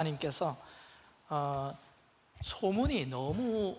집사님께서 어, 소문이 너무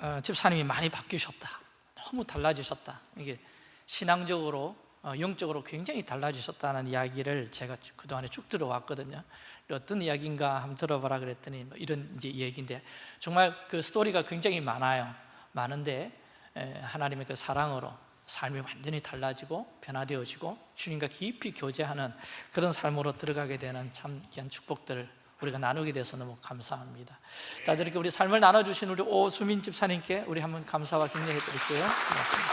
어, 집사님이 많이 바뀌셨다. 너무 달라지셨다. 이게 신앙적으로 어, 영적으로 굉장히 달라지셨다는 이야기를 제가 쭉 그동안에 쭉 들어왔거든요. 어떤 이야기인가 한번 들어봐라 그랬더니 뭐 이런 이제 얘기인데 정말 그 스토리가 굉장히 많아요. 많은데 에, 하나님의 그 사랑으로 삶이 완전히 달라지고 변화되어지고 주님과 깊이 교제하는 그런 삶으로 들어가게 되는 참 귀한 축복들을 우리가 나누게 돼서 너무 감사합니다. 자 저렇게 우리 삶을 나눠주신 우리 오수민 집사님께 우리 한번 감사와 격려해 드릴게요. 고맙습니다.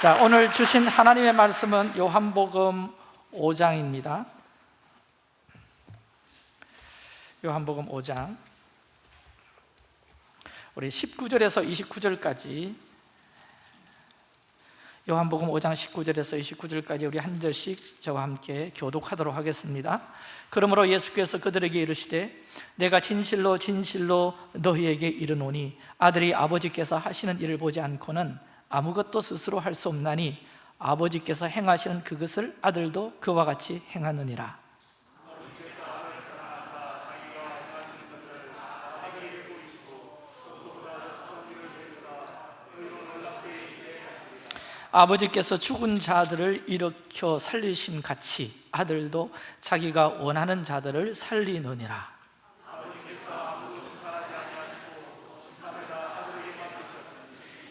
자 오늘 주신 하나님의 말씀은 요한복음 5장입니다. 요한복음 5장. 우리 19절에서 29절까지 요한복음 5장 19절에서 29절까지 우리 한 절씩 저와 함께 교독하도록 하겠습니다. 그러므로 예수께서 그들에게 이르시되 내가 진실로 진실로 너희에게 이르노니 아들이 아버지께서 하시는 일을 보지 않고는 아무것도 스스로 할 수 없나니 아버지께서 행하시는 그것을 아들도 그와 같이 행하느니라 아버지께서 죽은 자들을 일으켜 살리심 같이 아들도 자기가 원하는 자들을 살리느니라.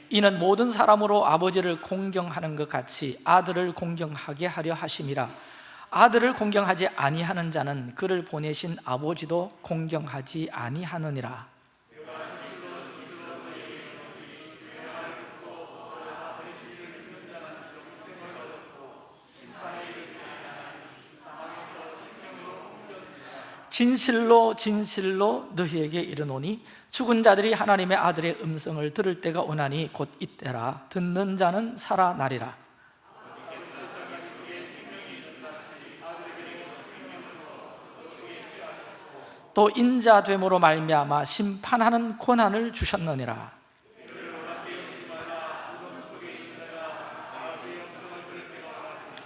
이는 모든 사람으로 아버지를 공경하는 것 같이 아들을 공경하게 하려 하심이라. 아들을 공경하지 아니하는 자는 그를 보내신 아버지도 공경하지 아니하느니라 진실로 진실로 너희에게 이르노니 죽은 자들이 하나님의 아들의 음성을 들을 때가 오나니 곧 이때라. 듣는 자는 살아나리라. 또 인자됨으로 말미암아 심판하는 권한을 주셨느니라.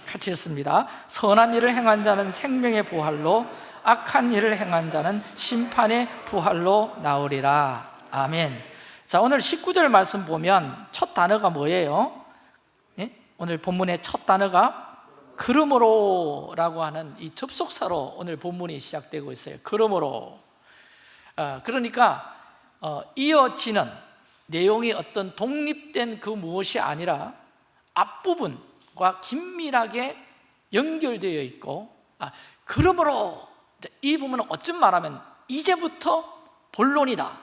같이 했습니다. 선한 일을 행한 자는 생명의 부활로 악한 일을 행한 자는 심판의 부활로 나오리라 아멘 자 오늘 19절 말씀 보면 첫 단어가 뭐예요? 예? 오늘 본문의 첫 단어가 그러므로 라고 하는 이 접속사로 오늘 본문이 시작되고 있어요 그러므로 어, 그러니까 어, 이어지는 내용이 어떤 독립된 그 무엇이 아니라 앞부분과 긴밀하게 연결되어 있고 아, 그러므로 이 부분은 어쩜 말하면 이제부터 본론이다.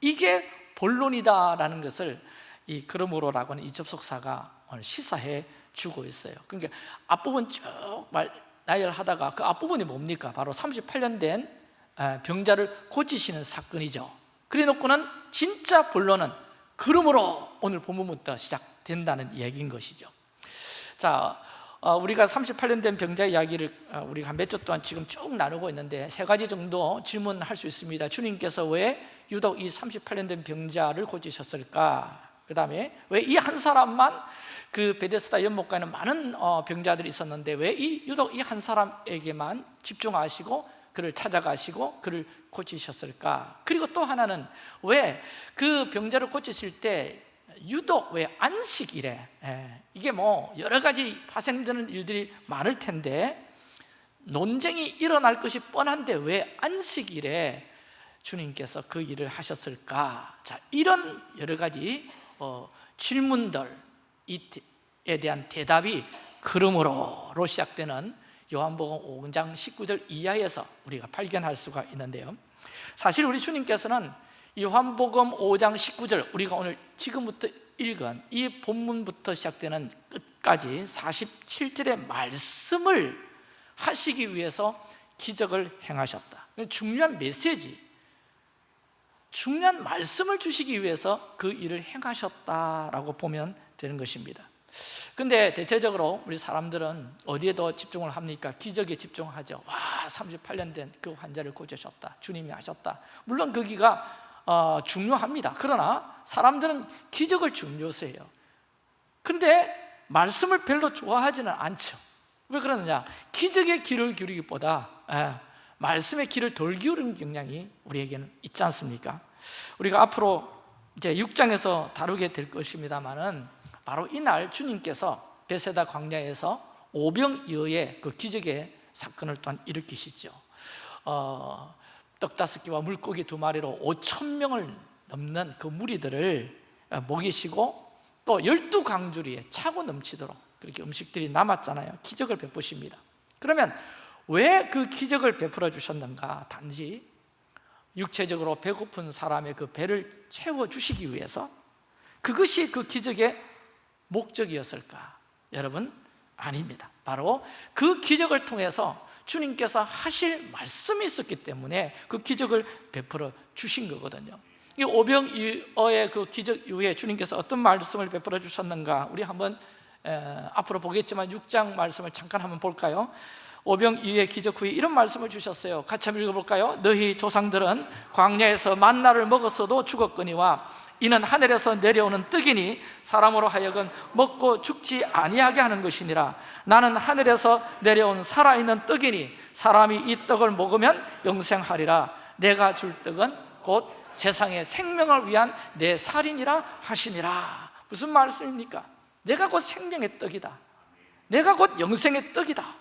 이게 본론이다라는 것을 이 그러므로라고 하는 이 접속사가 시사해 주고 있어요. 그러니까 앞부분 쭉 말, 나열하다가 그 앞부분이 뭡니까? 바로 38년 된 병자를 고치시는 사건이죠. 그래 놓고는 진짜 본론은 그러므로 오늘 본문부터 시작된다는 얘기인 것이죠. 자, 어, 우리가 38년 된 병자 이야기를 어, 우리가 몇 주 동안 지금 쭉 나누고 있는데 세 가지 정도 질문할 수 있습니다 주님께서 왜 유독 이 38년 된 병자를 고치셨을까? 그 다음에 왜 이 한 사람만 그 베데스다 연못가에는 많은 어, 병자들이 있었는데 왜 이 유독 이 한 사람에게만 집중하시고 그를 찾아가시고 그를 고치셨을까? 그리고 또 하나는 왜 그 병자를 고치실 때 유독 왜 안식일에 예, 이게 뭐 여러 가지 파생되는 일들이 많을 텐데 논쟁이 일어날 것이 뻔한데 왜 안식일에 주님께서 그 일을 하셨을까? 자, 이런 여러 가지 어, 질문들에 대한 대답이 그러므로로 시작되는 요한복음 5장 19절 이하에서 우리가 발견할 수가 있는데요 사실 우리 주님께서는 요한복음 5장 19절 우리가 오늘 지금부터 읽은 이 본문부터 시작되는 끝까지 47절의 말씀을 하시기 위해서 기적을 행하셨다. 중요한 메시지 중요한 말씀을 주시기 위해서 그 일을 행하셨다라고 보면 되는 것입니다. 근데 대체적으로 우리 사람들은 어디에 더 집중을 합니까? 기적에 집중하죠. 와 38년 된 그 환자를 고치셨다. 주님이 하셨다. 물론 거기가 어, 중요합니다 그러나 사람들은 기적을 중요시해요 근데 말씀을 별로 좋아하지는 않죠 왜 그러느냐? 기적에 귀를 기울이기보다 예, 말씀의 귀를 덜 기울이는 경향이 우리에게는 있지 않습니까? 우리가 앞으로 이제 6장에서 다루게 될 것입니다만은 바로 이날 주님께서 베세다 광야에서 오병이어의 그 기적의 사건을 또한 일으키시죠 어, 떡 다섯 개와 물고기 두 마리로 5천 명을 넘는 그 무리들을 먹이시고 또 열두 강주리에 차고 넘치도록 그렇게 음식들이 남았잖아요 기적을 베푸십니다 그러면 왜 그 기적을 베풀어 주셨는가? 단지 육체적으로 배고픈 사람의 그 배를 채워주시기 위해서 그것이 그 기적의 목적이었을까? 여러분 아닙니다 바로 그 기적을 통해서 주님께서 하실 말씀이 있었기 때문에 그 기적을 베풀어 주신 거거든요 이 오병이어의 그 기적 이후에 주님께서 어떤 말씀을 베풀어 주셨는가 우리 한번 에, 앞으로 보겠지만 6장 말씀을 잠깐 한번 볼까요? 오병 이의 기적 후에 이런 말씀을 주셨어요. 같이 한번 읽어볼까요? 너희 조상들은 광야에서 만나를 먹었어도 죽었거니와 이는 하늘에서 내려오는 떡이니 사람으로 하여금 먹고 죽지 아니하게 하는 것이니라. 나는 하늘에서 내려온 살아있는 떡이니 사람이 이 떡을 먹으면 영생하리라. 내가 줄 떡은 곧 세상의 생명을 위한 내 살인이라 하시니라. 무슨 말씀입니까? 내가 곧 생명의 떡이다. 내가 곧 영생의 떡이다. 어,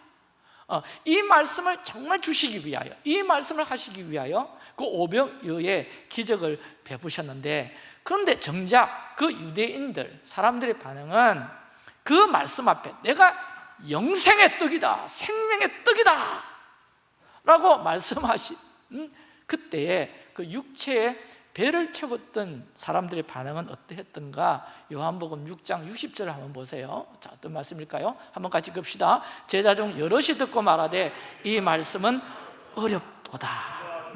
이 말씀을 정말 주시기 위하여 이 말씀을 하시기 위하여 그 오병이어의 기적을 베푸셨는데 그런데 정작 그 유대인들 사람들의 반응은 그 말씀 앞에 내가 영생의 떡이다 생명의 떡이다 라고 말씀하신 그때에 그 육체의 배를 채웠던 사람들의 반응은 어떠했던가? 요한복음 6장 60절을 한번 보세요. 자 어떤 말씀일까요? 한번 같이 봅시다. 제자 중 여럿이 듣고 말하되 이 말씀은 어렵도다.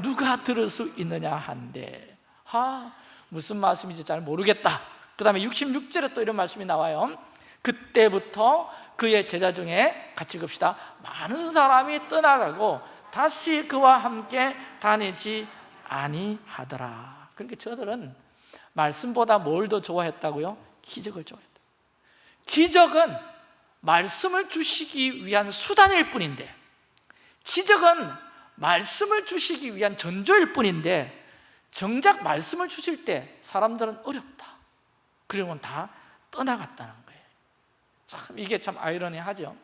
누가 들을 수 있느냐 한데. 아 무슨 말씀인지 잘 모르겠다. 그 다음에 66절에 또 이런 말씀이 나와요. 그때부터 그의 제자 중에 같이 봅시다. 많은 사람이 떠나가고 다시 그와 함께 다니지 아니하더라 그러니까 저들은 말씀보다 뭘 더 좋아했다고요? 기적을 좋아했다. 기적은 말씀을 주시기 위한 수단일 뿐인데 기적은 말씀을 주시기 위한 전조일 뿐인데 정작 말씀을 주실 때 사람들은 어렵다. 그러면 다 떠나갔다는 거예요. 참 이게 참 아이러니하죠.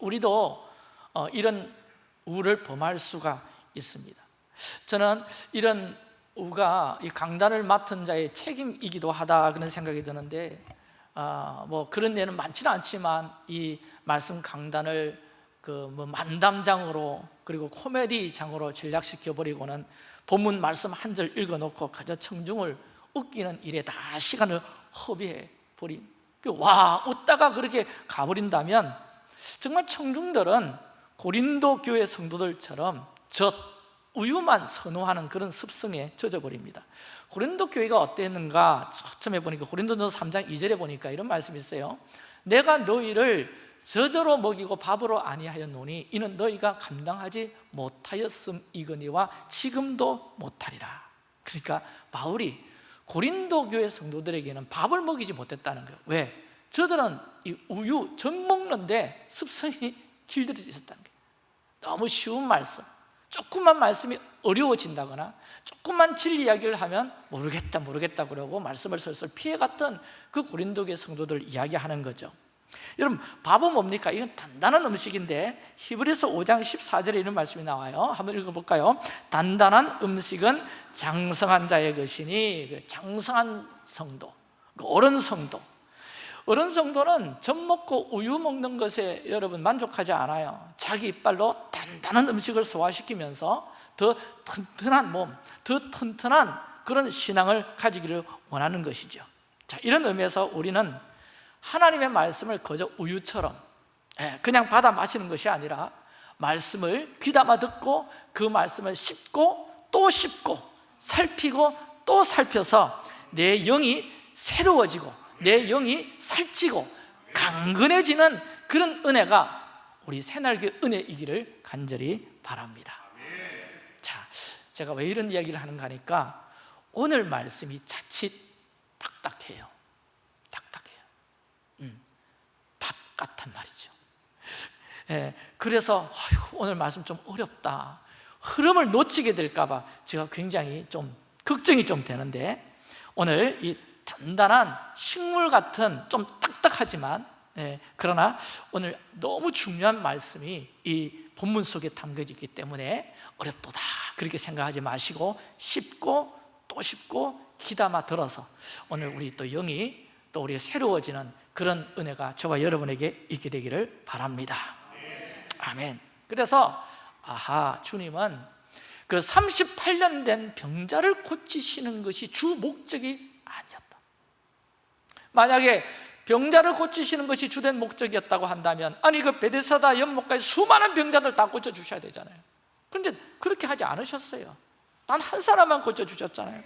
우리도 어, 이런 우를 범할 수가 있습니다. 저는 이런 우가 이 강단을 맡은 자의 책임이기도 하다 그런 생각이 드는데 아, 뭐 그런 예는 많지는 않지만 이 말씀 강단을 그 뭐 만담장으로 그리고 코미디장으로 전략시켜 버리고는 본문 말씀 한 절 읽어 놓고 가져 청중을 웃기는 일에 다 시간을 허비해 버린. 그와 웃다가 그렇게 가버린다면 정말 청중들은 고린도 교회 성도들처럼 젖 우유만 선호하는 그런 습성에 젖어버립니다. 고린도 교회가 어땠는가 처음에 보니까 고린도전서 3장 2절에 보니까 이런 말씀이 있어요. 내가 너희를 저저로 먹이고 밥으로 아니하였노니 이는 너희가 감당하지 못하였음 이거니와 지금도 못하리라. 그러니까 바울이 고린도 교회 성도들에게는 밥을 먹이지 못했다는 거예요. 왜? 저들은 이 우유 전 먹는데 습성이 길들여져 있었다는 거예요. 너무 쉬운 말씀 조금만 말씀이 어려워진다거나 조금만 진리 이야기를 하면 모르겠다 모르겠다 그러고 말씀을 슬슬 피해갔던 그 고린도계 성도들 이야기하는 거죠 여러분 밥은 뭡니까? 이건 단단한 음식인데 히브리서 5장 14절에 이런 말씀이 나와요 한번 읽어볼까요? 단단한 음식은 장성한 자의 것이니 그 장성한 성도 그 어른 성도 어른 성도는 젖 먹고 우유 먹는 것에 여러분 만족하지 않아요. 자기 이빨로 단단한 음식을 소화시키면서 더 튼튼한 몸, 더 튼튼한 그런 신앙을 가지기를 원하는 것이죠. 자, 이런 의미에서 우리는 하나님의 말씀을 거저 우유처럼 예, 그냥 받아 마시는 것이 아니라 말씀을 귀담아 듣고 그 말씀을 씹고 또 씹고 살피고 또 살펴서 내 영이 새로워지고 내 영이 살찌고 강건해지는 그런 은혜가 우리 새날개 은혜이기를 간절히 바랍니다. 자, 제가 왜 이런 이야기를 하는가 하니까 오늘 말씀이 자칫 딱딱해요. 딱딱해요. 음, 밥 같단 말이죠. 예, 그래서 아이고, 오늘 말씀 좀 어렵다. 흐름을 놓치게 될까 봐 제가 굉장히 좀 걱정이 좀 되는데 오늘 이 단단한 식물 같은 좀 딱딱하지만 예, 그러나 오늘 너무 중요한 말씀이 이 본문 속에 담겨져 있기 때문에 어렵도다. 그렇게 생각하지 마시고 쉽고 또 쉽고 귀담아 들어서 오늘 우리 또 영이 또 우리가 새로워지는 그런 은혜가 저와 여러분에게 있게 되기를 바랍니다. 아멘. 그래서 아하 주님은 그 38년 된 병자를 고치시는 것이 주 목적이 만약에 병자를 고치시는 것이 주된 목적이었다고 한다면 아니 그 베데사다 연못까지 수많은 병자들 다 고쳐주셔야 되잖아요. 그런데 그렇게 하지 않으셨어요. 단 한 사람만 고쳐주셨잖아요.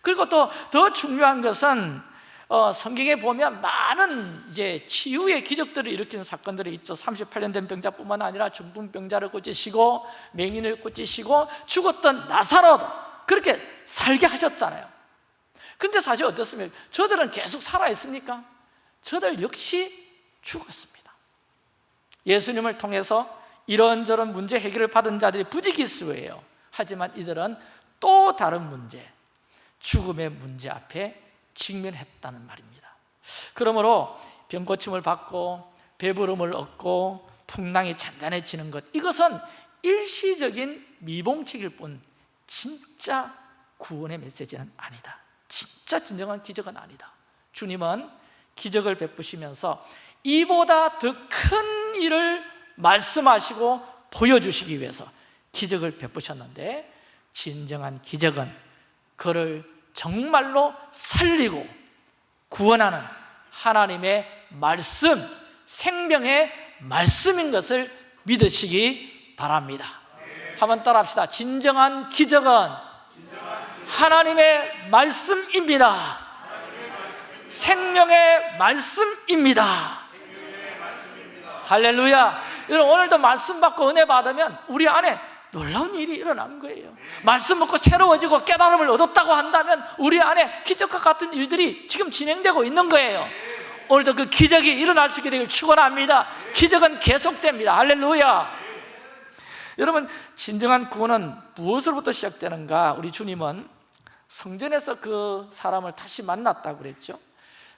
그리고 또 더 중요한 것은 어, 성경에 보면 많은 이제 치유의 기적들을 일으키는 사건들이 있죠. 38년 된 병자뿐만 아니라 중풍병자를 고치시고 맹인을 고치시고 죽었던 나사로도 그렇게 살게 하셨잖아요 근데 사실 어떻습니까? 저들은 계속 살아있습니까? 저들 역시 죽었습니다 예수님을 통해서 이런저런 문제 해결을 받은 자들이 부지기수예요 하지만 이들은 또 다른 문제 죽음의 문제 앞에 직면했다는 말입니다 그러므로 병고침을 받고 배부름을 얻고 풍랑이 잔잔해지는 것 이것은 일시적인 미봉책일 뿐 진짜 구원의 메시지는 아니다 진짜 진정한 기적은 아니다. 주님은 기적을 베푸시면서 이보다 더 큰 일을 말씀하시고 보여주시기 위해서 기적을 베푸셨는데 진정한 기적은 그를 정말로 살리고 구원하는 하나님의 말씀, 생명의 말씀인 것을 믿으시기 바랍니다. 한번 따라 합시다. 진정한 기적은 하나님의 말씀입니다. 생명의 말씀입니다. 할렐루야. 여러분 오늘도 말씀 받고 은혜 받으면 우리 안에 놀라운 일이 일어난 거예요. 말씀 먹고 새로워지고 깨달음을 얻었다고 한다면 우리 안에 기적과 같은 일들이 지금 진행되고 있는 거예요. 오늘도 그 기적이 일어날 수 있게 되길 축원합니다. 기적은 계속됩니다. 할렐루야. 여러분 진정한 구원은 무엇으로부터 시작되는가? 우리 주님은 성전에서 그 사람을 다시 만났다고 그랬죠.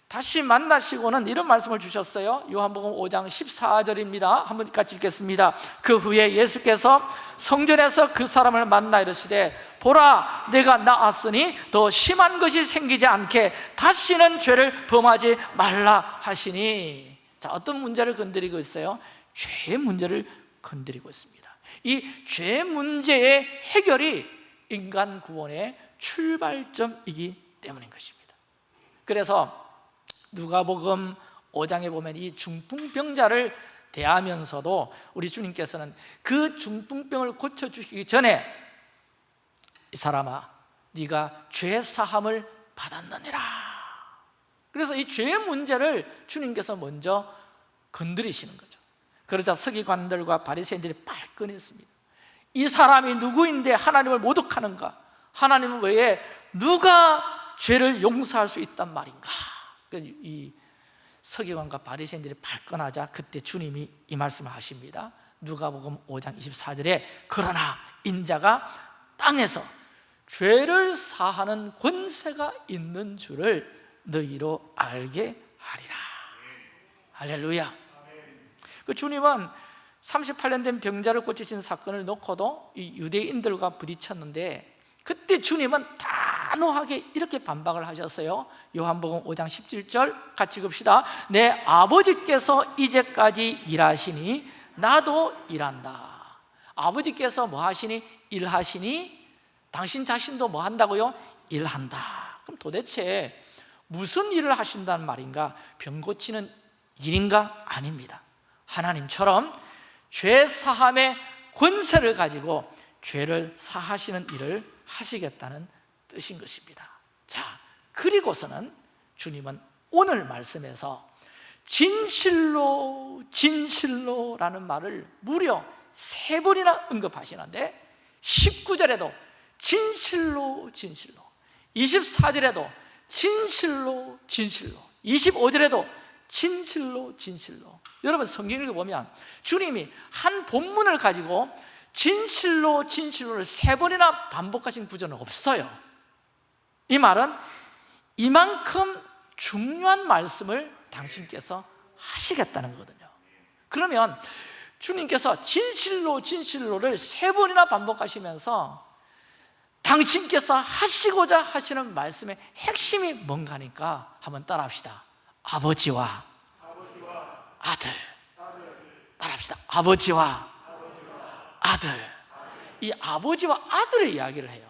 다시 만나시고는 이런 말씀을 주셨어요. 요한복음 5장 14절입니다. 한번 같이 읽겠습니다. 그 후에 예수께서 성전에서 그 사람을 만나 이르시되 보라 내가 나았으니 더 심한 것이 생기지 않게 다시는 죄를 범하지 말라 하시니. 자 어떤 문제를 건드리고 있어요? 죄의 문제를 건드리고 있습니다. 이 죄 문제의 해결이 인간 구원의 출발점이기 때문인 것입니다. 그래서 누가복음 5장에 보면 이 중풍병자를 대하면서도 우리 주님께서는 그 중풍병을 고쳐주시기 전에 이 사람아 네가 죄 사함을 받았느니라. 그래서 이 죄의 문제를 주님께서 먼저 건드리시는 거죠. 그러자 서기관들과 바리새인들이 발끈했습니다. 이 사람이 누구인데 하나님을 모독하는가 하나님은 외에 누가 죄를 용서할 수 있단 말인가? 이 서기관과 바리새인들이 발끈하자 그때 주님이 이 말씀을 하십니다. 누가복음 5장 24절에 그러나 인자가 땅에서 죄를 사하는 권세가 있는 줄을 너희로 알게 하리라. 할렐루야. 그 주님은 38년 된 병자를 고치신 사건을 놓고도 이 유대인들과 부딪혔는데 그때 주님은 단호하게 이렇게 반박을 하셨어요 요한복음 5장 17절 같이 읽읍시다 내 아버지께서 이제까지 일하시니 나도 일한다 아버지께서 뭐 하시니? 일하시니? 당신 자신도 뭐 한다고요? 일한다 그럼 도대체 무슨 일을 하신다는 말인가? 병 고치는 일인가? 아닙니다 하나님처럼 죄 사함의 권세를 가지고 죄를 사하시는 일을 하시겠다는 뜻인 것입니다. 자 그리고서는 주님은 오늘 말씀에서 진실로 진실로 라는 말을 무려 세 번이나 언급하시는데 19절에도 진실로 진실로 24절에도 진실로 진실로 25절에도 진실로 진실로. 여러분 성경 읽어보면 주님이 한 본문을 가지고 진실로 진실로를 세 번이나 반복하신 구절은 없어요. 이 말은 이만큼 중요한 말씀을 당신께서 하시겠다는 거거든요. 그러면 주님께서 진실로 진실로를 세 번이나 반복하시면서 당신께서 하시고자 하시는 말씀의 핵심이 뭔가 하니까 한번 따라합시다. 아버지와 아들. 따라합시다. 아버지와 아들. 이 아버지와 아들의 이야기를 해요.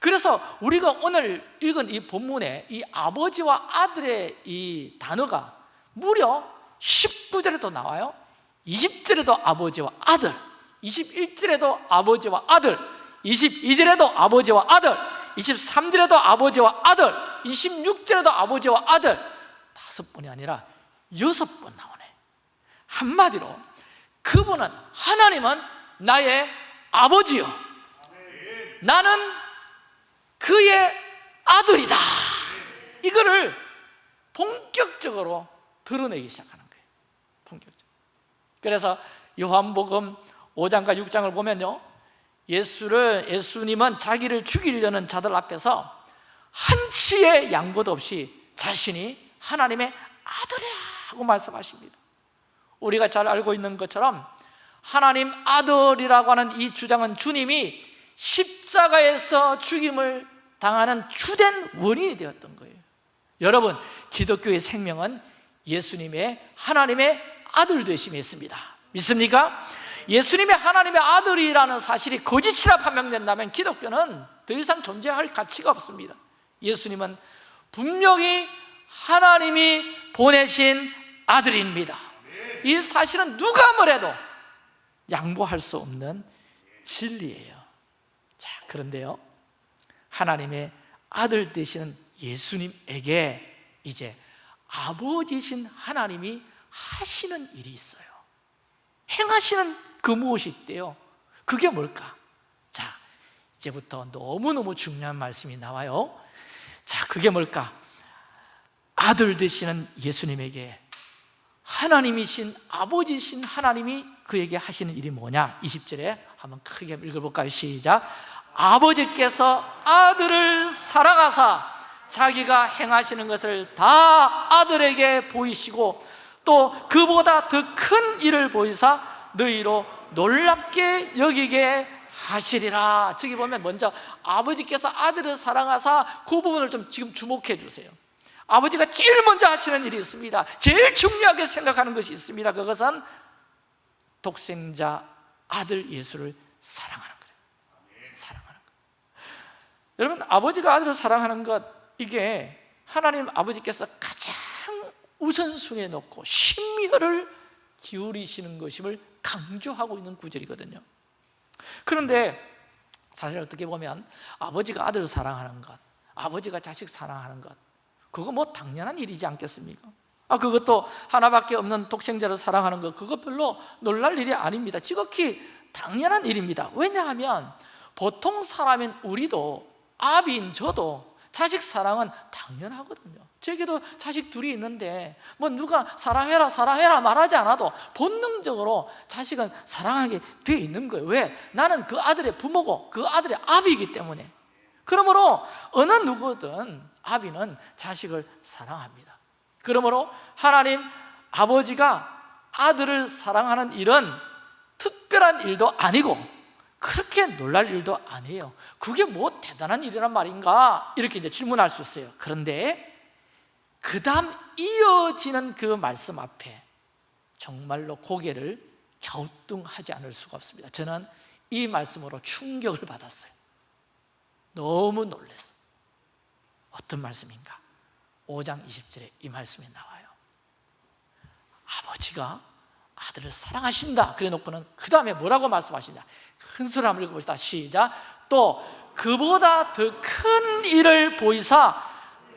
그래서 우리가 오늘 읽은 이 본문에 이 아버지와 아들의 이 단어가 무려 19절에도 나와요. 20절에도 아버지와 아들. 21절에도 아버지와 아들. 22절에도 아버지와 아들. 23절에도 아버지와 아들. 26절에도 아버지와 아들. 다섯 번이 아니라 여섯 번 나오네. 한마디로 그분은 하나님은 나의 아버지요. 나는 그의 아들이다. 이거를 본격적으로 드러내기 시작하는 거예요. 본격적으로. 그래서 요한복음 5장과 6장을 보면요. 예수를 예수님은 자기를 죽이려는 자들 앞에서 한치의 양보도 없이 자신이 하나님의 아들이라고 말씀하십니다. 우리가 잘 알고 있는 것처럼 하나님 아들이라고 하는 이 주장은 주님이 십자가에서 죽임을 당하는 주된 원인이 되었던 거예요. 여러분 기독교의 생명은 예수님의 하나님의 아들 되심이 있습니다. 믿습니까? 예수님의 하나님의 아들이라는 사실이 거짓이라 판명된다면 기독교는 더 이상 존재할 가치가 없습니다. 예수님은 분명히 하나님이 보내신 아들입니다. 이 사실은 누가 뭐래도 양보할 수 없는 진리예요. 자 그런데요. 하나님의 아들 되시는 예수님에게 이제 아버지신 하나님이 하시는 일이 있어요. 행하시는 그 무엇이 있대요? 그게 뭘까? 자 이제부터 너무너무 중요한 말씀이 나와요. 자 그게 뭘까? 아들 되시는 예수님에게 하나님이신 아버지신 하나님이 그에게 하시는 일이 뭐냐? 20절에 한번 크게 읽어볼까요? 시작. 아버지께서 아들을 사랑하사 자기가 행하시는 것을 다 아들에게 보이시고 또 그보다 더 큰 일을 보이사 너희로 놀랍게 여기게 하시리라. 저기 보면 먼저 아버지께서 아들을 사랑하사 그 부분을 좀 지금 주목해 주세요. 아버지가 제일 먼저 하시는 일이 있습니다. 제일 중요하게 생각하는 것이 있습니다. 그것은 독생자 아들 예수를 사랑하는 거예요. 사랑하는 것 여러분 아버지가 아들을 사랑하는 것 이게 하나님 아버지께서 가장 우선순위에 놓고 심혈을 기울이시는 것임을 강조하고 있는 구절이거든요. 그런데 사실 어떻게 보면 아버지가 아들을 사랑하는 것 아버지가 자식 사랑하는 것 그거 뭐 당연한 일이지 않겠습니까? 아 그것도 하나밖에 없는 독생자를 사랑하는 것 그거 별로 놀랄 일이 아닙니다. 지극히 당연한 일입니다. 왜냐하면 보통 사람인 우리도 아비인 저도 자식 사랑은 당연하거든요. 저에게도 자식 둘이 있는데 뭐 누가 사랑해라 사랑해라 말하지 않아도 본능적으로 자식은 사랑하게 돼 있는 거예요. 왜? 나는 그 아들의 부모고 그 아들의 아비이기 때문에. 그러므로 어느 누구든 아비는 자식을 사랑합니다 그러므로 하나님 아버지가 아들을 사랑하는 일은 특별한 일도 아니고 그렇게 놀랄 일도 아니에요. 그게 뭐 대단한 일이란 말인가? 이렇게 이제 질문할 수 있어요. 그런데 그 다음 이어지는 그 말씀 앞에 정말로 고개를 갸우뚱하지 않을 수가 없습니다. 저는 이 말씀으로 충격을 받았어요. 너무 놀랐어요. 어떤 말씀인가? 5장 20절에 이 말씀이 나와요. 아버지가 아들을 사랑하신다. 그래 놓고는 그 다음에 뭐라고 말씀하시냐? 큰 소리 한번 읽어봅시다. 시작. 또 그보다 더 큰 일을 보이사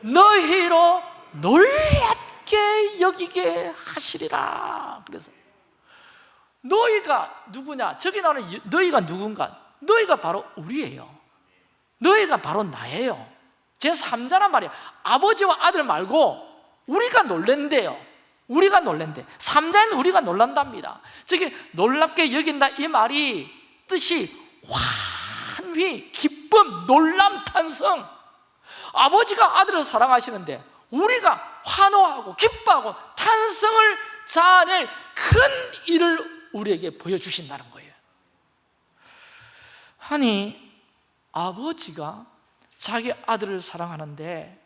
너희로 놀랍게 여기게 하시리라. 그래서 너희가 누구냐? 저기 나오는 너희가 누군가? 너희가 바로 우리예요. 너희가 바로 나예요 제3자란 말이에요. 아버지와 아들 말고 우리가 놀랜대요. 우리가 놀랜대. 3자인 우리가 놀란답니다. 저기 놀랍게 여긴다 이 말이 뜻이 환희, 기쁨, 놀람, 탄성. 아버지가 아들을 사랑하시는데 우리가 환호하고 기뻐하고 탄성을 자아낼 큰 일을 우리에게 보여주신다는 거예요. 아니 아버지가 자기 아들을 사랑하는데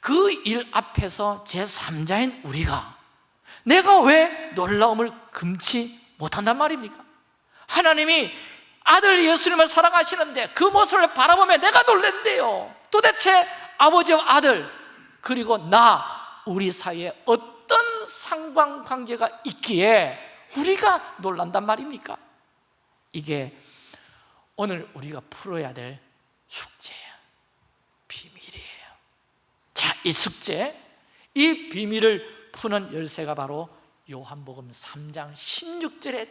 그 일 앞에서 제3자인 우리가 내가 왜 놀라움을 금치 못한단 말입니까? 하나님이 아들 예수님을 사랑하시는데 그 모습을 바라보며 내가 놀랜대요 도대체 아버지와 아들 그리고 나 우리 사이에 어떤 상관관계가 있기에 우리가 놀란단 말입니까? 이게 오늘 우리가 풀어야 될 숙제예요 비밀이에요 자, 이 숙제, 이 비밀을 푸는 열쇠가 바로 요한복음 3장 16절에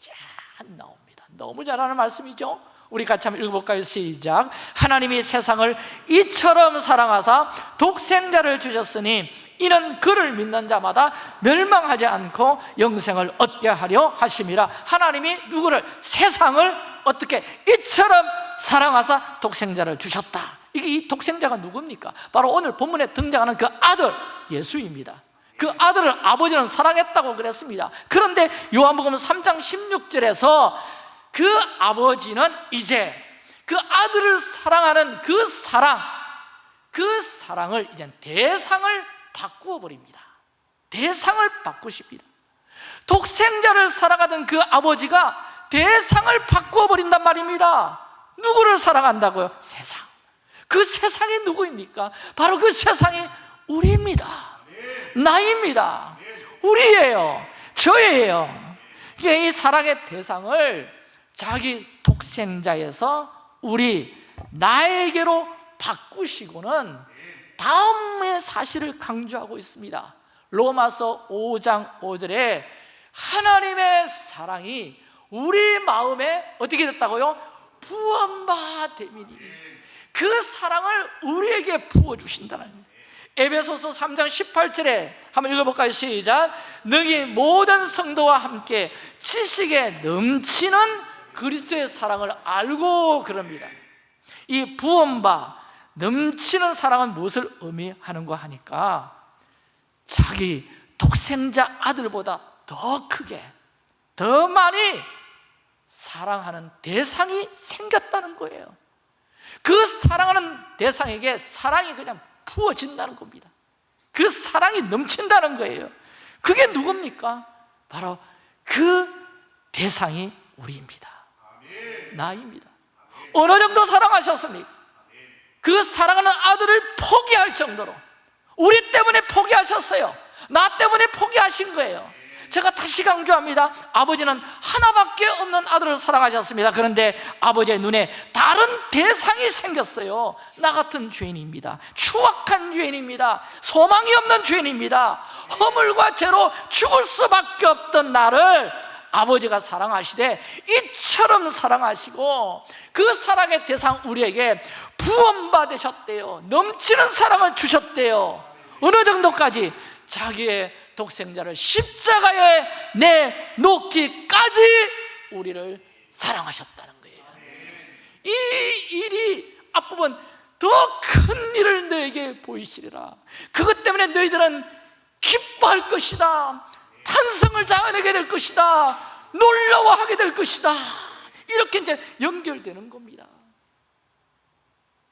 쫙 나옵니다. 너무 잘하는 말씀이죠? 우리 같이 한번 읽어볼까요? 시작. 하나님이 세상을 이처럼 사랑하사 독생자를 주셨으니 이는 그를 믿는 자마다 멸망하지 않고 영생을 얻게 하려 하심이라. 하나님이 누구를? 세상을 어떻게 이처럼 사랑하사 독생자를 주셨다 이게 이 독생자가 누굽니까? 바로 오늘 본문에 등장하는 그 아들 예수입니다. 그 아들을 아버지는 사랑했다고 그랬습니다. 그런데 요한복음 3장 16절에서 그 아버지는 이제 그 아들을 사랑하는 그 사랑 그 사랑을 이제 대상을 바꾸어 버립니다. 대상을 바꾸십니다. 독생자를 사랑하던 그 아버지가 대상을 바꾸어 버린단 말입니다. 누구를 사랑한다고요? 세상 그 세상이 누구입니까? 바로 그 세상이 우리입니다. 나입니다. 우리예요. 저예요. 이 사랑의 대상을 자기 독생자에서 우리 나에게로 바꾸시고는 다음의 사실을 강조하고 있습니다. 로마서 5장 5절에 하나님의 사랑이 우리 마음에 어떻게 됐다고요? 부원바됨이니 그 사랑을 우리에게 부어주신다는 거예요. 에베소서 3장 18절에 한번 읽어볼까요? 시작. 너희 모든 성도와 함께 지식에 넘치는 그리스도의 사랑을 알고 그럽니다. 이 부원바 넘치는 사랑은 무엇을 의미하는가 하니까 자기 독생자 아들보다 더 크게 더 많이 사랑하는 대상이 생겼다는 거예요 그 사랑하는 대상에게 사랑이 그냥 부어진다는 겁니다. 그 사랑이 넘친다는 거예요. 그게 누굽니까? 바로 그 대상이 우리입니다. 나입니다. 어느 정도 사랑하셨습니까? 그 사랑하는 아들을 포기할 정도로 우리 때문에 포기하셨어요. 나 때문에 포기하신 거예요 제가 다시 강조합니다. 아버지는 하나밖에 없는 아들을 사랑하셨습니다. 그런데 아버지의 눈에 다른 대상이 생겼어요. 나 같은 죄인입니다. 추악한 죄인입니다. 소망이 없는 죄인입니다. 허물과 죄로 죽을 수밖에 없던 나를 아버지가 사랑하시되 이처럼 사랑하시고 그 사랑의 대상 우리에게 부원받으셨대요. 넘치는 사랑을 주셨대요. 어느 정도까지? 자기의 독생자를 십자가에 내놓기까지 우리를 사랑하셨다는 거예요. 이 일이 앞부분 더 큰 일을 너에게 보이시리라. 그것 때문에 너희들은 기뻐할 것이다. 탄성을 자아내게 될 것이다. 놀라워하게 될 것이다. 이렇게 이제 연결되는 겁니다.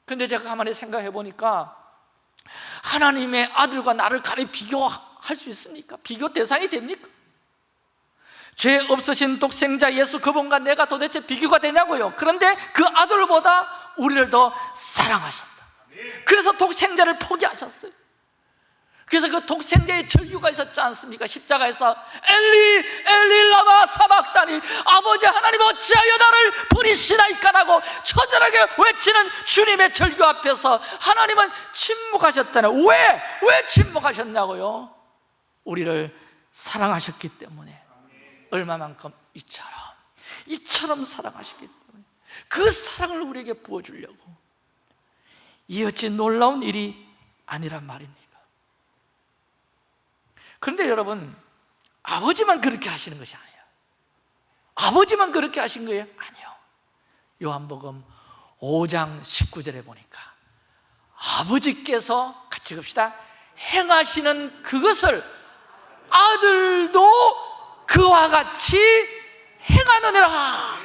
근데 제가 가만히 생각해 보니까 하나님의 아들과 나를 감히 비교 할 수 있습니까? 비교 대상이 됩니까? 죄 없으신 독생자 예수 그분과 내가 도대체 비교가 되냐고요 그런데 그 아들보다 우리를 더 사랑하셨다 그래서 독생자를 포기하셨어요 그래서 그 독생자의 절규가 있었지 않습니까? 십자가에서 엘리 엘리 라마 사박다니 아버지 하나님 어찌하여 나를 버리시나이까라고 처절하게 외치는 주님의 절규 앞에서 하나님은 침묵하셨잖아요 왜? 왜 침묵하셨냐고요? 우리를 사랑하셨기 때문에 얼마만큼 이처럼 이처럼 사랑하셨기 때문에 그 사랑을 우리에게 부어주려고 이 어찌 놀라운 일이 아니란 말입니다 그런데 여러분 아버지만 그렇게 하시는 것이 아니에요. 아버지만 그렇게 하신 거예요? 아니요. 요한복음 5장 19절에 보니까 아버지께서 같이 봅시다 행하시는 그것을 아들도 그와 같이 행하느니라.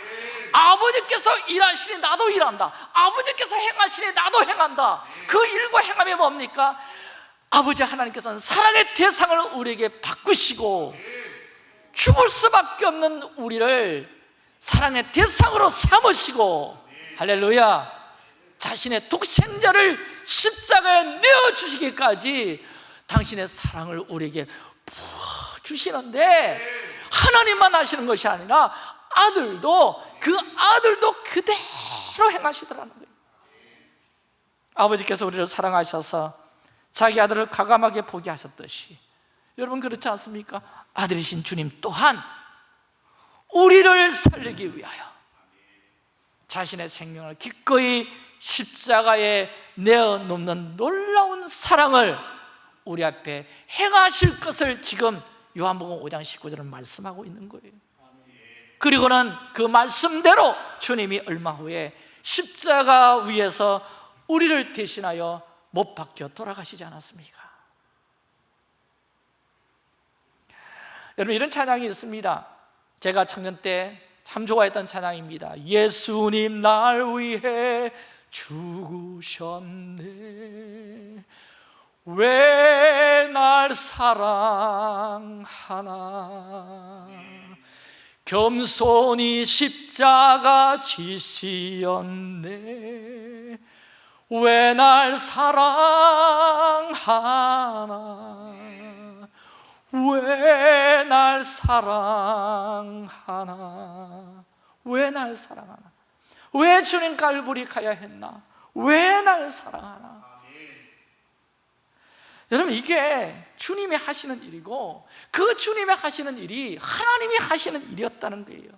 아버지께서 일하시니 나도 일한다. 아버지께서 행하시니 나도 행한다. 그 일과 행함이 뭡니까? 아버지 하나님께서는 사랑의 대상을 우리에게 바꾸시고 죽을 수밖에 없는 우리를 사랑의 대상으로 삼으시고 할렐루야 자신의 독생자를 십자가에 내어주시기까지 당신의 사랑을 우리에게 주시는데 하나님만 하시는 것이 아니라 아들도 그 아들도 그대로 행하시더라는 거예요 아버지께서 우리를 사랑하셔서 자기 아들을 가감하게 보게 하셨듯이 여러분 그렇지 않습니까? 아들이신 주님 또한 우리를 살리기 위하여 자신의 생명을 기꺼이 십자가에 내어놓는 놀라운 사랑을 우리 앞에 행하실 것을 지금 요한복음 5장 19절은 말씀하고 있는 거예요. 그리고는 그 말씀대로 주님이 얼마 후에 십자가 위에서 우리를 대신하여 못 박혀 돌아가시지 않았습니까? 여러분 이런 찬양이 있습니다. 제가 청년 때 참 좋아했던 찬양입니다. 예수님 날 위해 죽으셨네 왜 날 사랑하나? 겸손히 십자가 지시었네. 왜 날 사랑하나? 왜 날 사랑하나? 왜 날 사랑하나? 왜 주님 갈보리 가야 했나? 왜 날 사랑하나 여러분 이게 주님이 하시는 일이고 그 주님이 하시는 일이 하나님이 하시는 일이었다는 거예요.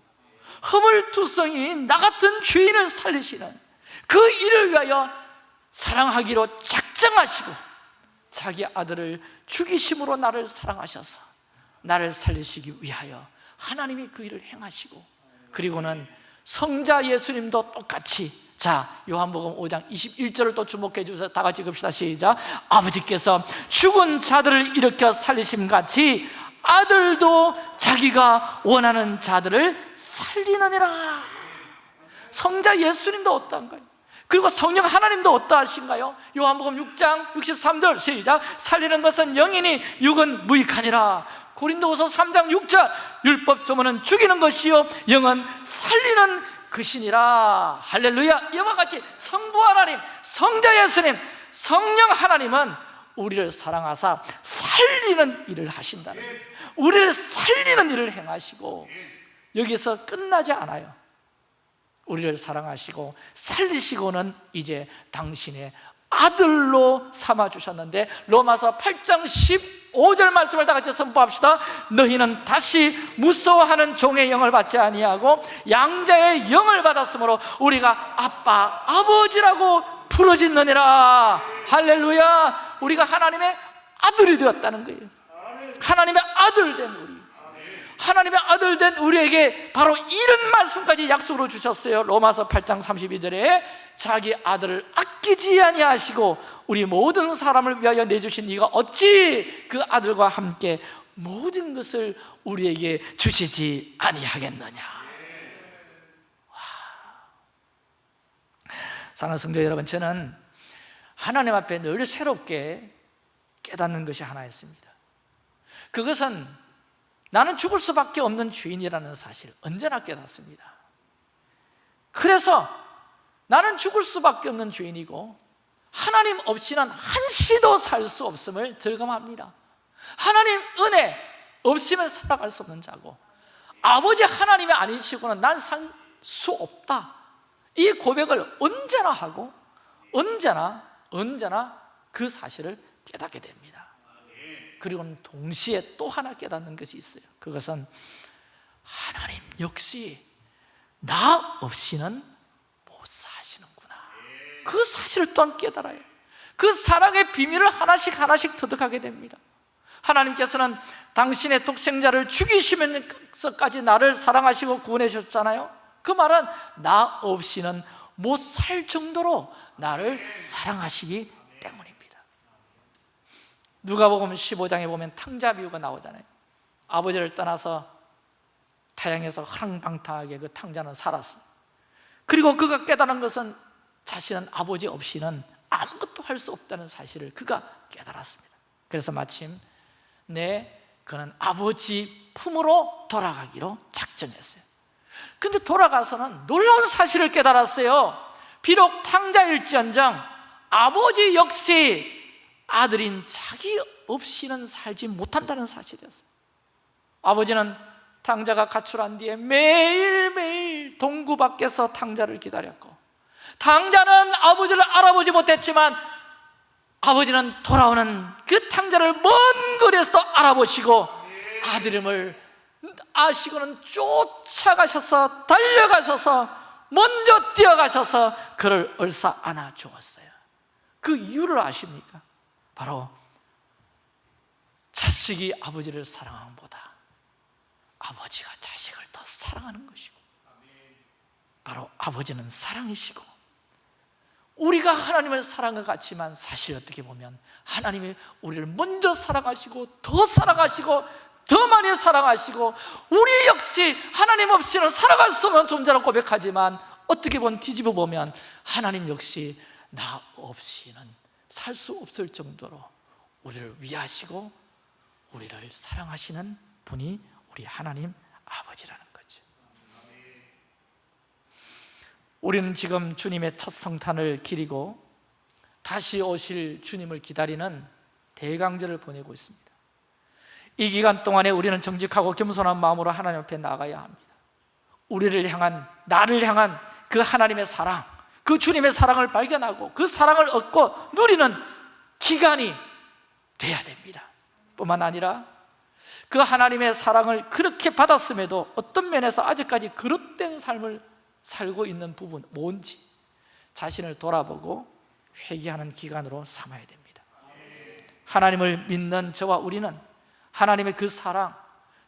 허물투성인 나 같은 죄인을 살리시는 그 일을 위하여 사랑하기로 작정하시고 자기 아들을 죽이심으로 나를 사랑하셔서 나를 살리시기 위하여 하나님이 그 일을 행하시고 그리고는 성자 예수님도 똑같이 자 요한복음 5장 21절을 또 주목해 주세요 다 같이 읍시다. 시작. 아버지께서 죽은 자들을 일으켜 살리심 같이 아들도 자기가 원하는 자들을 살리느니라. 성자 예수님도 어떠한가요? 그리고 성령 하나님도 어떠하신가요? 요한복음 6장 63절 시작. 살리는 것은 영이니 육은 무익하니라. 고린도후서 3장 6절. 율법 조문은 죽이는 것이요 영은 살리는 것이니라. 할렐루야. 이와 같이 성부 하나님, 성자 예수님, 성령 하나님은 우리를 사랑하사 살리는 일을 하신다는 우리를 살리는 일을 행하시고 여기서 끝나지 않아요. 우리를 사랑하시고 살리시고는 이제 당신의 아들로 삼아주셨는데 로마서 8장 15절 말씀을 다 같이 선포합시다. 너희는 다시 무서워하는 종의 영을 받지 아니하고 양자의 영을 받았으므로 우리가 아빠, 아버지라고 부르짖느니라. 할렐루야. 우리가 하나님의 아들이 되었다는 거예요. 하나님의 아들 된 우리 하나님의 아들 된 우리에게 바로 이런 말씀까지 약속으로 주셨어요. 로마서 8장 32절에 자기 아들을 아끼지 아니하시고 우리 모든 사람을 위하여 내주신 이가 어찌 그 아들과 함께 모든 것을 우리에게 주시지 아니하겠느냐? 사랑하는 성도 여러분 저는 하나님 앞에 늘 새롭게 깨닫는 것이 하나 있습니다. 그것은 나는 죽을 수밖에 없는 죄인이라는 사실 언제나 깨닫습니다. 그래서 나는 죽을 수밖에 없는 죄인이고 하나님 없이는 한시도 살 수 없음을 절감합니다. 하나님 은혜 없으면 살아갈 수 없는 자고 아버지 하나님이 아니시고는 난 살 수 없다. 이 고백을 언제나 하고 언제나 언제나 그 사실을 깨닫게 됩니다 그리고는 동시에 또 하나 깨닫는 것이 있어요. 그것은 하나님 역시 나 없이는 못 사시는구나. 그 사실을 또한 깨달아요. 그 사랑의 비밀을 하나씩 하나씩 터득하게 됩니다. 하나님께서는 당신의 독생자를 죽이시면서까지 나를 사랑하시고 구원해 주셨잖아요. 그 말은 나 없이는 못 살 정도로 나를 사랑하시기 때문입니다 누가복음 15장에 보면 탕자 비유가 나오잖아요. 아버지를 떠나서 타양에서 허랑방탕하게 그 탕자는 살았어. 그리고 그가 깨달은 것은 자신은 아버지 없이는 아무것도 할 수 없다는 사실을 그가 깨달았습니다. 그래서 마침 네 그는 아버지 품으로 돌아가기로 작정했어요. 근데 돌아가서는 놀라운 사실을 깨달았어요. 비록 탕자일지언정 아버지 역시 아들인 자기 없이는 살지 못한다는 사실이었어요 아버지는 탕자가 가출한 뒤에 매일매일 동구 밖에서 탕자를 기다렸고 탕자는 아버지를 알아보지 못했지만 아버지는 돌아오는 그 탕자를 먼 거리에서도 알아보시고 아들임을 아시고는 쫓아가셔서 달려가셔서 먼저 뛰어가셔서 그를 얼싸 안아 주었어요 그 이유를 아십니까? 바로 자식이 아버지를 사랑함보다 아버지가 자식을 더 사랑하는 것이고 바로 아버지는 사랑이시고 우리가 하나님을 사랑과 같지만 사실 어떻게 보면 하나님이 우리를 먼저 사랑하시고 더 사랑하시고 더 많이 사랑하시고 우리 역시 하나님 없이는 살아갈 수 없는 존재라고 고백하지만 어떻게 보면 뒤집어 보면 하나님 역시 나 없이는 살 수 없을 정도로 우리를 위하시고 우리를 사랑하시는 분이 우리 하나님 아버지라는 거죠. 우리는 지금 주님의 첫 성탄을 기리고 다시 오실 주님을 기다리는 대강절을 보내고 있습니다. 이 기간 동안에 우리는 정직하고 겸손한 마음으로 하나님 앞에 나가야 합니다. 우리를 향한, 나를 향한 그 하나님의 사랑 그 주님의 사랑을 발견하고 그 사랑을 얻고 누리는 기간이 돼야 됩니다. 뿐만 아니라 그 하나님의 사랑을 그렇게 받았음에도 어떤 면에서 아직까지 그릇된 삶을 살고 있는 부분 뭔지 자신을 돌아보고 회개하는 기간으로 삼아야 됩니다. 하나님을 믿는 저와 우리는 하나님의 그 사랑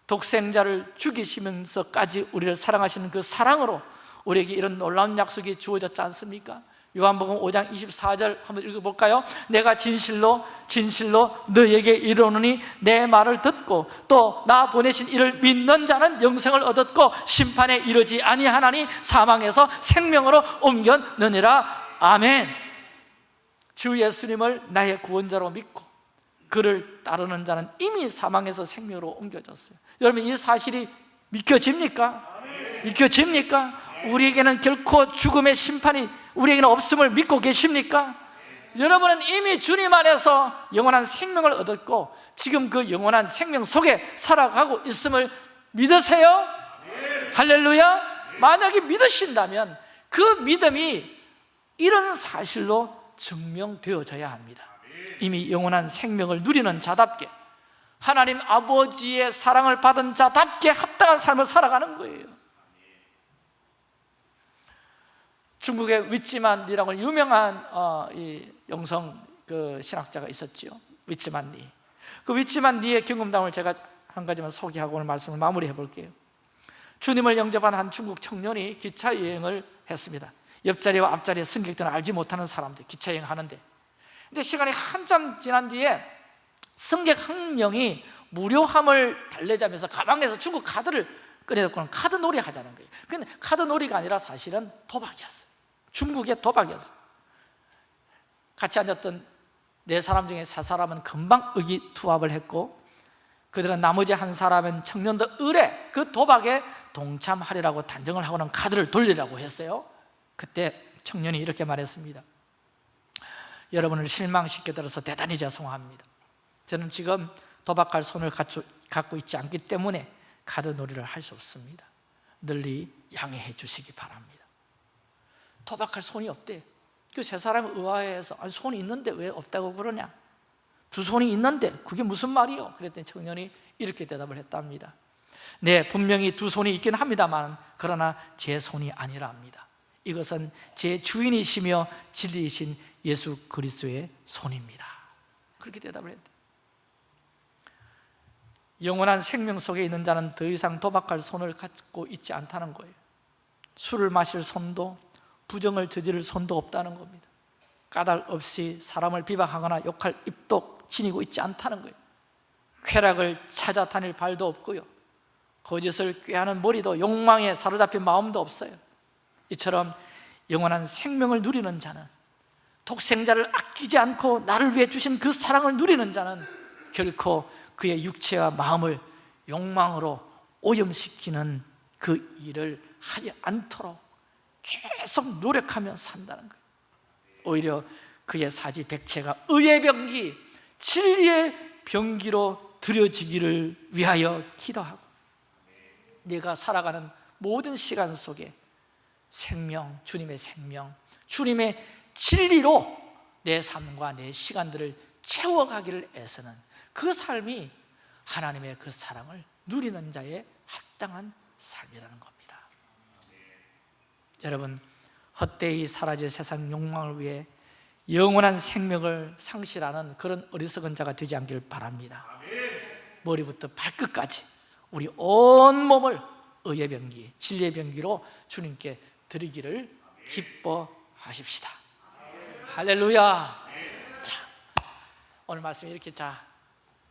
독생자를 죽이시면서까지 우리를 사랑하시는 그 사랑으로 우리에게 이런 놀라운 약속이 주어졌지 않습니까? 요한복음 5장 24절 한번 읽어볼까요? 내가 진실로 진실로 너에게 이르노니 내 말을 듣고 또 나 보내신 이를 믿는 자는 영생을 얻었고 심판에 이르지 아니하나니 사망에서 생명으로 옮겼느니라 아멘 주 예수님을 나의 구원자로 믿고 그를 따르는 자는 이미 사망에서 생명으로 옮겨졌어요 여러분 이 사실이 믿겨집니까? 믿겨집니까? 우리에게는 결코 죽음의 심판이 우리에게는 없음을 믿고 계십니까? 여러분은 이미 주님 안에서 영원한 생명을 얻었고 지금 그 영원한 생명 속에 살아가고 있음을 믿으세요? 할렐루야? 만약에 믿으신다면 그 믿음이 이런 사실로 증명되어져야 합니다 이미 영원한 생명을 누리는 자답게 하나님 아버지의 사랑을 받은 자답게 합당한 삶을 살아가는 거예요 중국의 위치만리라고 유명한 어, 이 영성 그 신학자가 있었지요. 위치만리. 그 위치만리의 경험담을 제가 한 가지만 소개하고 오늘 말씀을 마무리해 볼게요. 주님을 영접한 한 중국 청년이 기차 여행을 했습니다. 옆자리와 앞자리에 승객들은 알지 못하는 사람들 기차 여행하는데. 근데 시간이 한참 지난 뒤에 승객 한 명이 무료함을 달래자면서 가방에서 중국 카드를 꺼내놓고는 카드 놀이 하자는 거예요. 근데 카드 놀이가 아니라 사실은 도박이었어요 중국의 도박이었어요 같이 앉았던 네 사람 중에 세 사람은 금방 의기투합을 했고 그들은 나머지 한 사람은 청년도 의뢰 그 도박에 동참하리라고 단정을 하고는 카드를 돌리라고 했어요. 그때 청년이 이렇게 말했습니다. 여러분을 실망시켜 드려서 대단히 죄송합니다. 저는 지금 도박할 손을 갖고 있지 않기 때문에 카드 놀이를 할 수 없습니다. 널리 양해해 주시기 바랍니다 도박할 손이 없대. 그 세 사람이 의아해서 아니, 손이 있는데 왜 없다고 그러냐? 두 손이 있는데 그게 무슨 말이요? 그랬더니 청년이 이렇게 대답을 했답니다. 네 분명히 두 손이 있긴 합니다만 그러나 제 손이 아니랍니다. 이것은 제 주인이시며 진리이신 예수 그리스도의 손입니다. 그렇게 대답을 했대. 영원한 생명 속에 있는 자는 더 이상 도박할 손을 갖고 있지 않다는 거예요. 술을 마실 손도 부정을 저지를 손도 없다는 겁니다. 까닭 없이 사람을 비방하거나 욕할 입도 지니고 있지 않다는 거예요. 쾌락을 찾아 다닐 발도 없고요. 거짓을 꾀하는 머리도 욕망에 사로잡힌 마음도 없어요. 이처럼 영원한 생명을 누리는 자는 독생자를 아끼지 않고 나를 위해 주신 그 사랑을 누리는 자는 결코 그의 육체와 마음을 욕망으로 오염시키는 그 일을 하지 않도록 계속 노력하며 산다는 거예요. 오히려 그의 사지 백체가 의의 병기, 진리의 병기로 들여지기를 위하여 기도하고 내가 살아가는 모든 시간 속에 생명, 주님의 생명, 주님의 진리로 내 삶과 내 시간들을 채워가기를 애쓰는 그 삶이 하나님의 그 사랑을 누리는 자의 합당한 삶이라는 겁니다 여러분 헛되이 사라질 세상 욕망을 위해 영원한 생명을 상실하는 그런 어리석은 자가 되지 않길 바랍니다. 머리부터 발끝까지 우리 온 몸을 의의 병기, 진리의 병기로 주님께 드리기를 기뻐하십시다. 할렐루야. 자, 오늘 말씀 이렇게 자,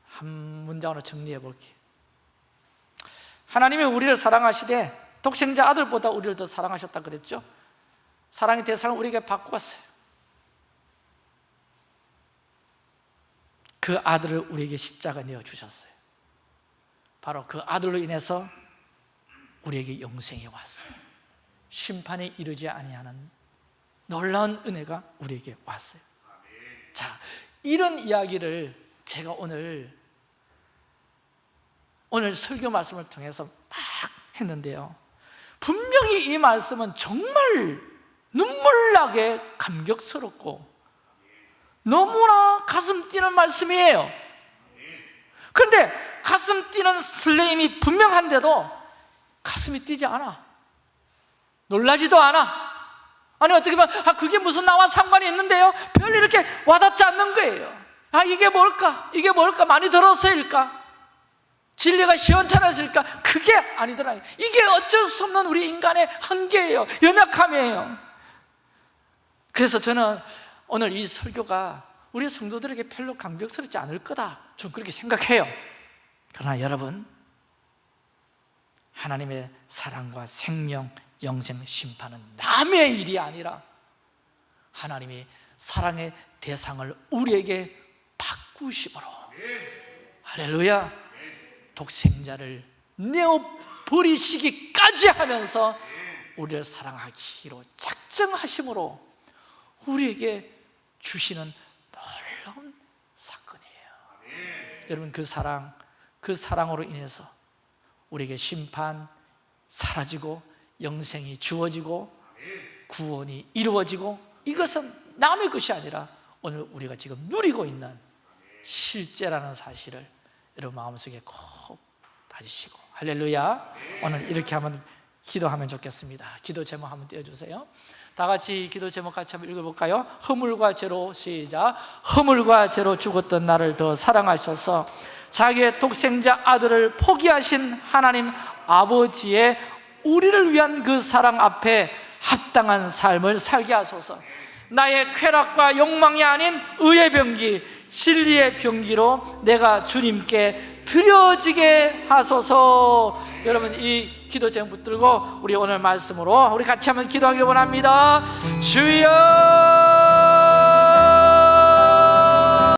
한 문장으로 정리해 볼게요. 하나님이 우리를 사랑하시되 독생자 아들보다 우리를 더 사랑하셨다 그랬죠? 사랑의 대상을 우리에게 바꾸었어요. 그 아들을 우리에게 십자가 내어주셨어요. 바로 그 아들로 인해서 우리에게 영생이 왔어요. 심판에 이르지 아니하는 놀라운 은혜가 우리에게 왔어요. 자, 이런 이야기를 제가 오늘 오늘 설교 말씀을 통해서 막 했는데요 분명히 이 말씀은 정말 눈물나게 감격스럽고 너무나 가슴 뛰는 말씀이에요 그런데 가슴 뛰는 설레임이 분명한데도 가슴이 뛰지 않아 놀라지도 않아 아니 어떻게 보면 아 그게 무슨 나와 상관이 있는데요? 별로 이렇게 와닿지 않는 거예요 아 이게 뭘까? 이게 뭘까? 많이 들었어일까? 진리가 시원찮았을까? 그게 아니더라. 이게 어쩔 수 없는 우리 인간의 한계예요. 연약함이에요. 그래서 저는 오늘 이 설교가 우리 성도들에게 별로 감격스럽지 않을 거다. 좀 그렇게 생각해요. 그러나 여러분 하나님의 사랑과 생명, 영생, 심판은 남의 일이 아니라 하나님이 사랑의 대상을 우리에게 바꾸심으로. 할렐루야 독생자를 내어 버리시기까지 하면서 우리를 사랑하기로 작정하심으로 우리에게 주시는 놀라운 사건이에요. 여러분 그 사랑, 그 사랑으로 인해서 우리에게 심판 사라지고 영생이 주어지고 구원이 이루어지고 이것은 남의 것이 아니라 오늘 우리가 지금 누리고 있는 실제라는 사실을 여러분 마음속에 꼭 다지시고. 할렐루야. 오늘 이렇게 한번 기도하면 좋겠습니다. 기도 제목 한번 띄워주세요. 다 같이 기도 제목 같이 한번 읽어볼까요? 허물과 죄로 시작. 허물과 죄로 죽었던 나를 더 사랑하셔서. 자기의 독생자 아들을 포기하신 하나님 아버지의 우리를 위한 그 사랑 앞에 합당한 삶을 살게 하소서. 나의 쾌락과 욕망이 아닌 의의 병기, 진리의 병기로 내가 주님께 드려지게 하소서. 여러분 이 기도 제목 붙들고 우리 오늘 말씀으로 우리 같이 한번 기도하기를 원합니다. 주여